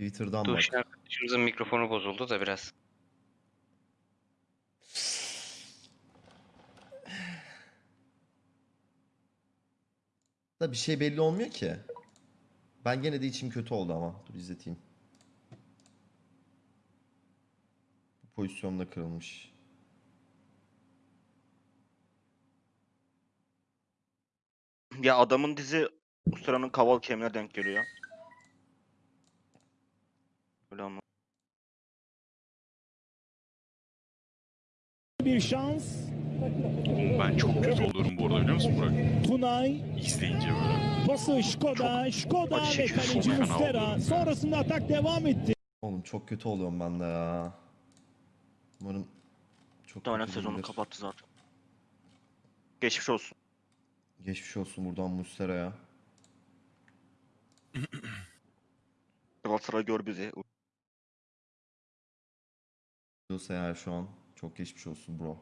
Twitter'dan bak. Duşin arkadaşımızın mikrofonu bozuldu da biraz. Da bir şey belli olmuyor ki. Ben gene de içim kötü oldu ama. Dur izleteyim. Bu pozisyonda kırılmış. Ya adamın dizi Ustura'nın kaval kemiğine denk geliyor. Öyle ama. bir şans. Ben çok kötü oluyorum bu arada biliyor musun Burak? Tunay İzleyince böyle. pası Skoda, Skoda acı ve kaleci çok fena Mustera. Sonrasında atak devam etti. Oğlum çok kötü oluyorum ben de ya. Umarım çok Muhtemelen kötü sezonu değildir. kapattı zaten. Geçmiş olsun. Geçmiş olsun buradan Muslera'ya. Galatasaray gör bizi. Diyorsa eğer şu an çok geçmiş olsun bro.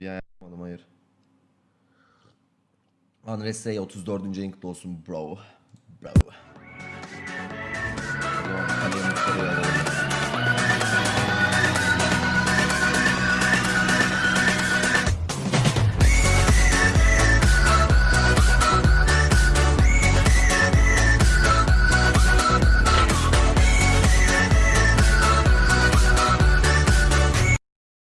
Bir yapmadım hayır. Andres Rey 34. en olsun bro. Bravo.